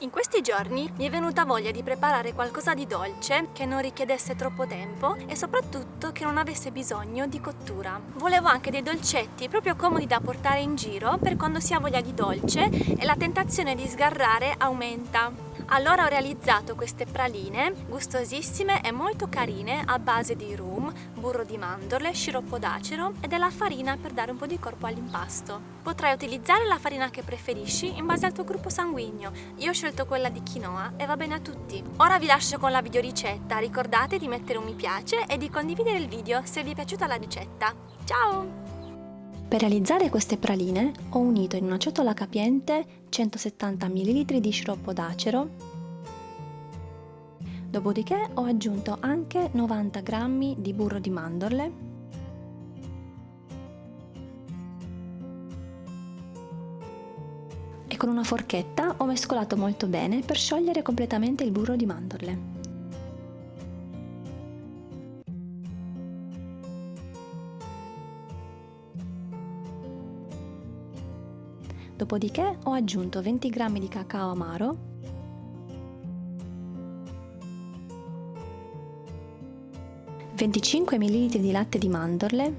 In questi giorni mi è venuta voglia di preparare qualcosa di dolce che non richiedesse troppo tempo e soprattutto che non avesse bisogno di cottura. Volevo anche dei dolcetti proprio comodi da portare in giro per quando si ha voglia di dolce e la tentazione di sgarrare aumenta. Allora ho realizzato queste praline gustosissime e molto carine a base di rum, burro di mandorle, sciroppo d'acero e della farina per dare un po' di corpo all'impasto. Potrai utilizzare la farina che preferisci in base al tuo gruppo sanguigno. Io ho scelto quella di quinoa e va bene a tutti. Ora vi lascio con la videoricetta, ricordate di mettere un mi piace e di condividere il video se vi è piaciuta la ricetta. Ciao! Per realizzare queste praline ho unito in una ciotola capiente 170 ml di sciroppo d'acero, dopodiché ho aggiunto anche 90 g di burro di mandorle, e con una forchetta ho mescolato molto bene per sciogliere completamente il burro di mandorle. Dopodiché ho aggiunto 20 g di cacao amaro, (25 ml di latte di mandorle)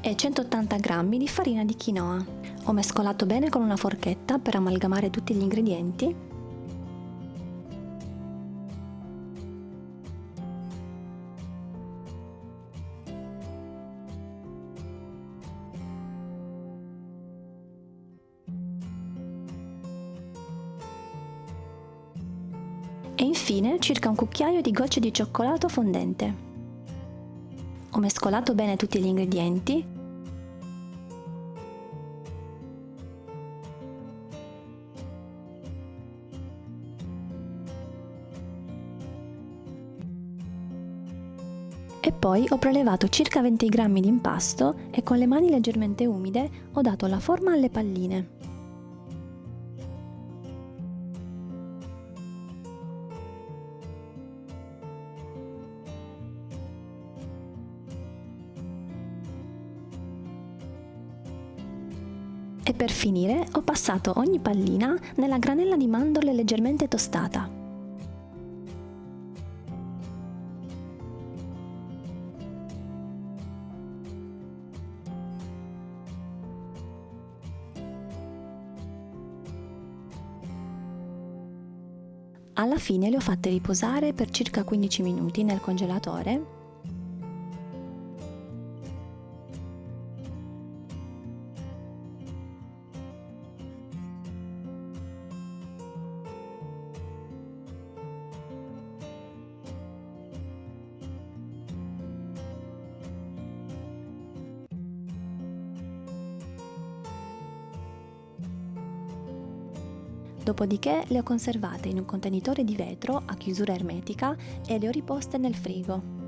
e 180 g di farina di quinoa. Ho mescolato bene con una forchetta per amalgamare tutti gli ingredienti e infine circa un cucchiaio di gocce di cioccolato fondente. Ho mescolato bene tutti gli ingredienti e poi ho prelevato circa 20 g di impasto e con le mani leggermente umide ho dato la forma alle palline. E per finire ho passato ogni pallina nella granella di mandorle leggermente tostata. Alla fine le ho fatte riposare per circa 15 minuti nel congelatore Dopodiché le ho conservate in un contenitore di vetro a chiusura ermetica e le ho riposte nel frigo.